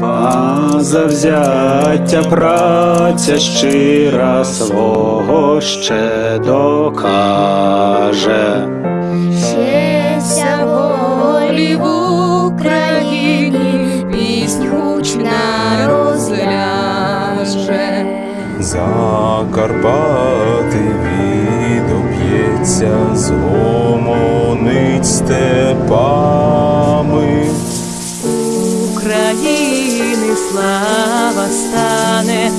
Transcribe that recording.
А завзяття праця щира свого ще докаже. Щеся волі в Україні, піснь гучна розляже. Закарпати відоп'ється, згомонить степами. України слава стане